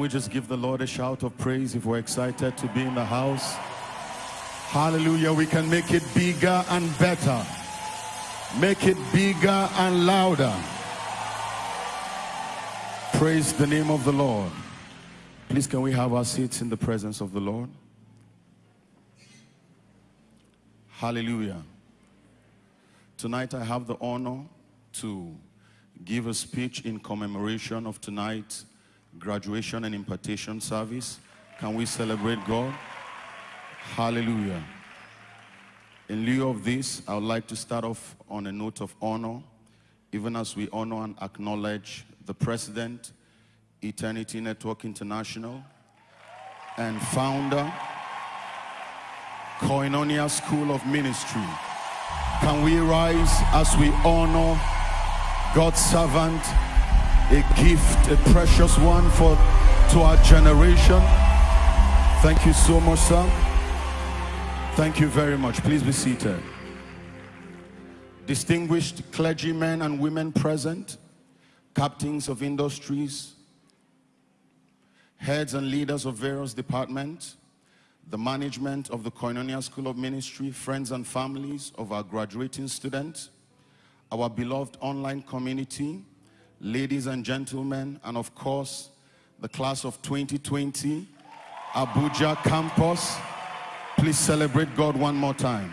we just give the Lord a shout of praise if we're excited to be in the house? Hallelujah. We can make it bigger and better. Make it bigger and louder. Praise the name of the Lord. Please, can we have our seats in the presence of the Lord? Hallelujah. Tonight I have the honor to give a speech in commemoration of tonight's graduation and impartation service. Can we celebrate God? Hallelujah. In lieu of this, I would like to start off on a note of honor, even as we honor and acknowledge the President, Eternity Network International, and founder, Koinonia School of Ministry. Can we rise as we honor God's servant, a gift, a precious one for to our generation? Thank you so much, sir. Thank you very much. Please be seated. Distinguished clergymen and women present, captains of industries, heads and leaders of various departments, the management of the Koinonia School of Ministry, friends and families of our graduating students, our beloved online community, ladies and gentlemen, and of course, the class of 2020, Abuja campus. Please celebrate God one more time.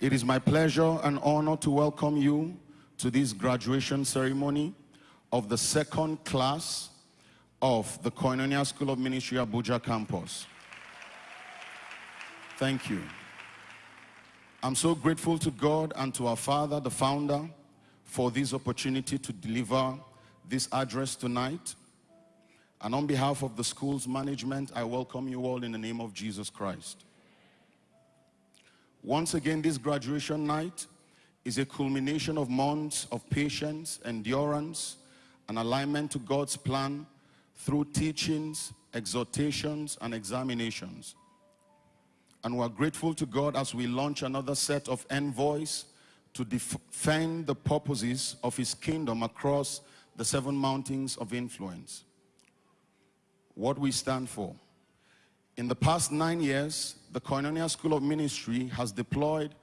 It is my pleasure and honor to welcome you to this graduation ceremony of the second class of the Koinonia School of Ministry Abuja campus. Thank you. I'm so grateful to God and to our father, the founder, for this opportunity to deliver this address tonight. And on behalf of the school's management, I welcome you all in the name of Jesus Christ. Once again, this graduation night is a culmination of months of patience, endurance, and alignment to God's plan through teachings, exhortations, and examinations. And we're grateful to God as we launch another set of envoys to defend the purposes of his kingdom across the seven mountains of influence. What we stand for. In the past nine years, the Koinonia School of Ministry has deployed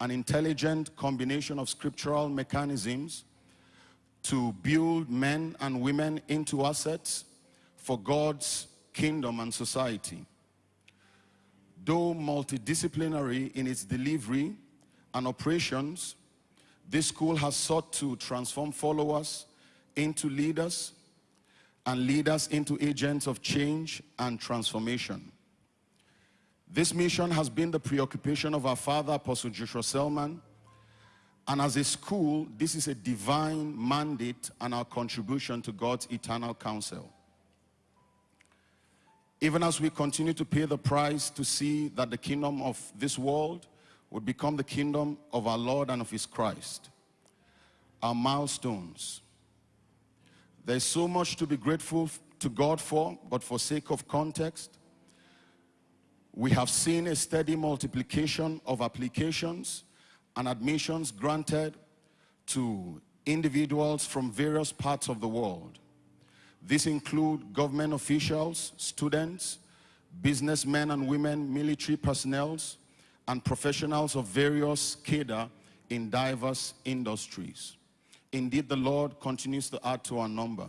an intelligent combination of scriptural mechanisms to build men and women into assets for God's kingdom and society. Though multidisciplinary in its delivery and operations, this school has sought to transform followers into leaders and leaders into agents of change and transformation. This mission has been the preoccupation of our father, Apostle Joshua Selman, and as a school, this is a divine mandate and our contribution to God's eternal counsel. Even as we continue to pay the price to see that the kingdom of this world would become the kingdom of our Lord and of his Christ. Our milestones. There's so much to be grateful to God for, but for sake of context, we have seen a steady multiplication of applications and admissions granted to individuals from various parts of the world. This include government officials, students, businessmen and women, military personnel, and professionals of various cadre in diverse industries. Indeed, the Lord continues to add to our number.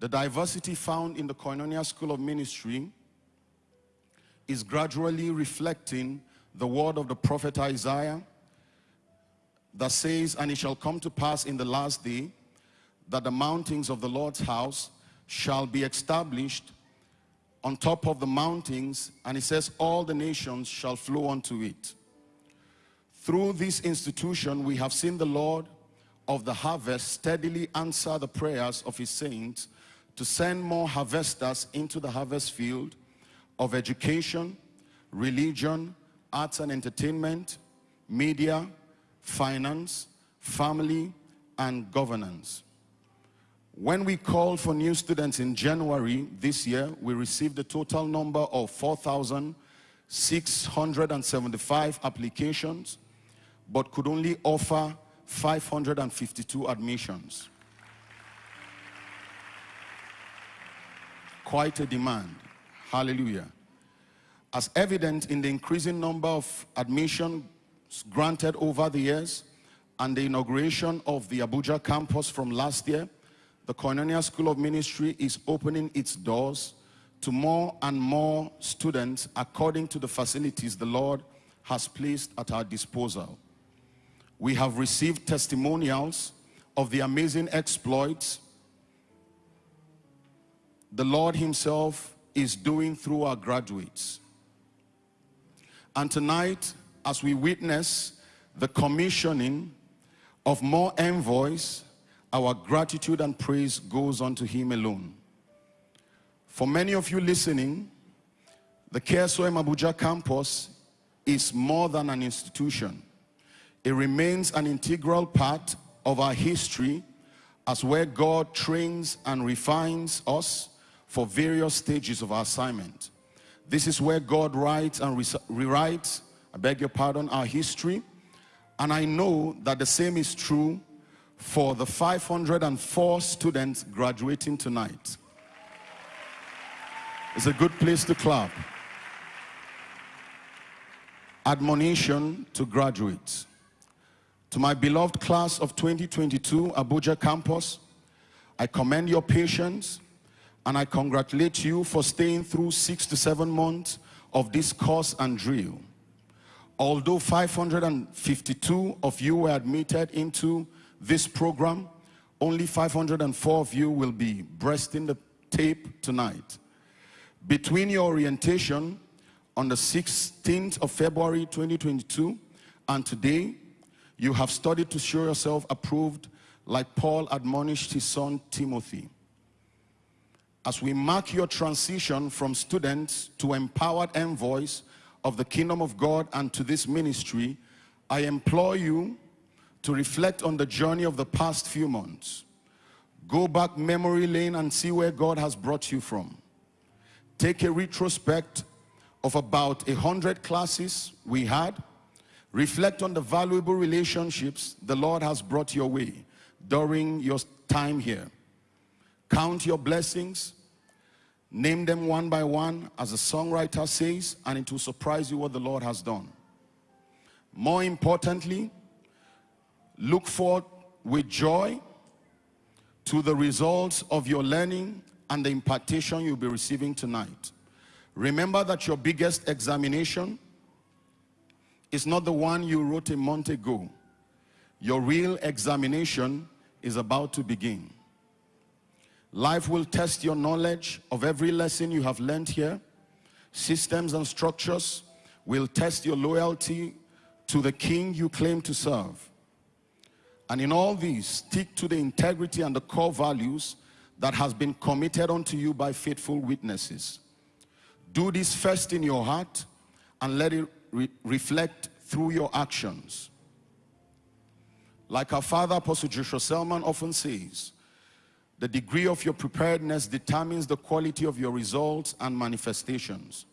The diversity found in the Koinonia School of Ministry is gradually reflecting the word of the prophet Isaiah that says, and it shall come to pass in the last day that the mountains of the Lord's house shall be established on top of the mountains, and it says all the nations shall flow unto it. Through this institution, we have seen the Lord of the harvest steadily answer the prayers of his saints to send more harvesters into the harvest field of education, religion, arts and entertainment, media, finance, family, and governance. When we called for new students in January this year, we received a total number of 4,675 applications, but could only offer 552 admissions. quite a demand. Hallelujah. As evident in the increasing number of admissions granted over the years and the inauguration of the Abuja campus from last year, the Koinonia School of Ministry is opening its doors to more and more students according to the facilities the Lord has placed at our disposal. We have received testimonials of the amazing exploits the Lord himself is doing through our graduates. And tonight, as we witness the commissioning of more envoys, our gratitude and praise goes on to him alone. For many of you listening, the KSOM Abuja campus is more than an institution. It remains an integral part of our history as where God trains and refines us for various stages of our assignment. This is where God writes and rewrites, I beg your pardon, our history. And I know that the same is true for the 504 students graduating tonight. It's a good place to clap. Admonition to graduates. To my beloved class of 2022 Abuja campus, I commend your patience and I congratulate you for staying through six to seven months of this course and drill. Although 552 of you were admitted into this program, only 504 of you will be breasting the tape tonight. Between your orientation on the 16th of February 2022 and today, you have studied to show yourself approved like Paul admonished his son Timothy. As we mark your transition from students to empowered envoys of the kingdom of God and to this ministry, I implore you to reflect on the journey of the past few months. Go back memory lane and see where God has brought you from. Take a retrospect of about a hundred classes we had Reflect on the valuable relationships the Lord has brought your way during your time here. Count your blessings. Name them one by one, as the songwriter says, and it will surprise you what the Lord has done. More importantly, look forward with joy to the results of your learning and the impartation you'll be receiving tonight. Remember that your biggest examination is not the one you wrote a month ago. Your real examination is about to begin. Life will test your knowledge of every lesson you have learned here. Systems and structures will test your loyalty to the king you claim to serve. And in all these, stick to the integrity and the core values that has been committed unto you by faithful witnesses. Do this first in your heart and let it re reflect through your actions. Like our father, Apostle Joshua Selman often says, the degree of your preparedness determines the quality of your results and manifestations.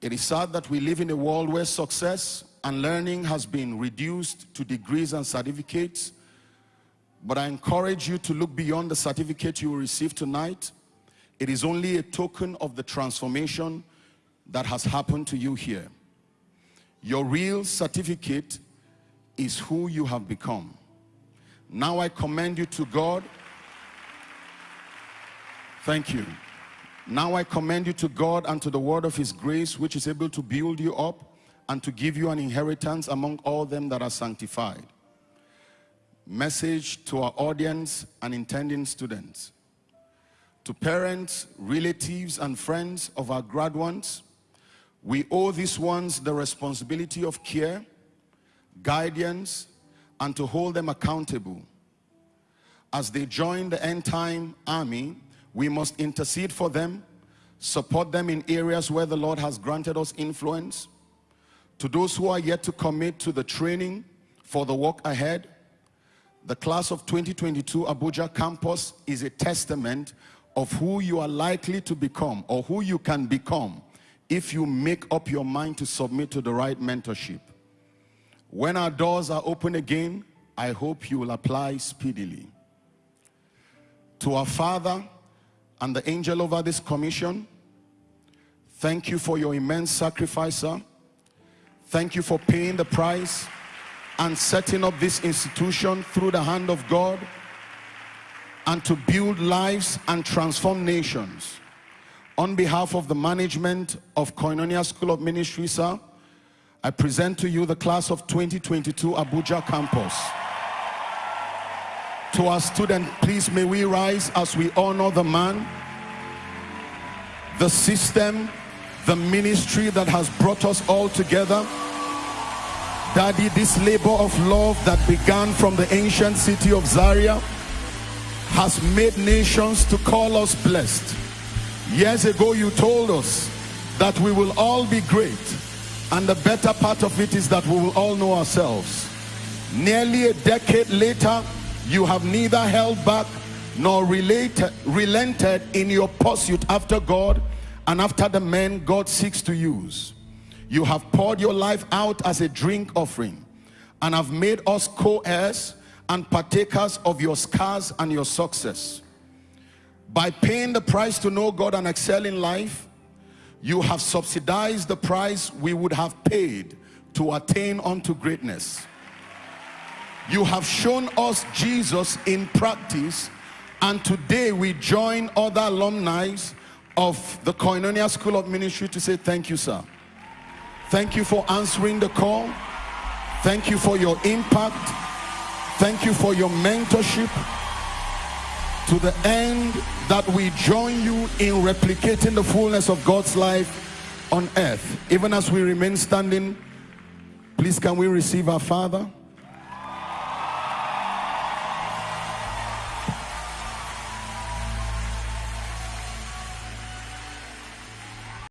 It is sad that we live in a world where success and learning has been reduced to degrees and certificates. But I encourage you to look beyond the certificate you will receive tonight. It is only a token of the transformation that has happened to you here. Your real certificate is who you have become. Now I commend you to God. Thank you. Now I commend you to God and to the word of his grace, which is able to build you up and to give you an inheritance among all them that are sanctified. Message to our audience and intending students. To parents, relatives, and friends of our graduates, we owe these ones the responsibility of care, guidance, and to hold them accountable. As they join the end time army, we must intercede for them, support them in areas where the Lord has granted us influence. To those who are yet to commit to the training for the work ahead, the class of 2022 Abuja campus is a testament of who you are likely to become or who you can become if you make up your mind to submit to the right mentorship. When our doors are open again, I hope you will apply speedily. to our Father and the angel over this commission, thank you for your immense sacrifice, sir. Thank you for paying the price and setting up this institution through the hand of God and to build lives and transform nations. On behalf of the management of Koinonia School of Ministry, sir, I present to you the class of 2022 Abuja campus. To our student, please may we rise as we honor the man, the system, the ministry that has brought us all together. Daddy, this labor of love that began from the ancient city of Zaria has made nations to call us blessed. Years ago, you told us that we will all be great. And the better part of it is that we will all know ourselves. Nearly a decade later, you have neither held back nor related, relented in your pursuit after God and after the men God seeks to use. You have poured your life out as a drink offering and have made us co-heirs and partakers of your scars and your success. By paying the price to know God and excel in life, you have subsidized the price we would have paid to attain unto greatness. You have shown us Jesus in practice and today we join other alumni of the Koinonia School of Ministry to say thank you, sir. Thank you for answering the call. Thank you for your impact. Thank you for your mentorship to the end that we join you in replicating the fullness of God's life on earth. Even as we remain standing, please can we receive our Father?